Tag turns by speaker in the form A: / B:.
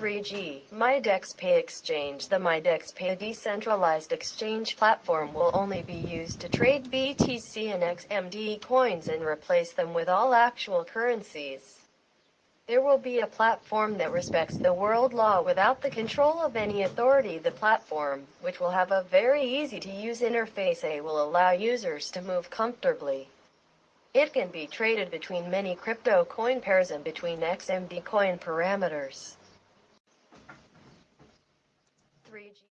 A: 3G, MyDexPay Exchange The MyDexPay decentralized exchange platform will only be used to trade BTC and XMD coins and replace them with all actual currencies. There will be a platform that respects the world law without the control of any authority. The platform, which will have a very easy to use interface, A will allow users to move comfortably. It can be traded between many crypto coin pairs and between XMD coin parameters. 3G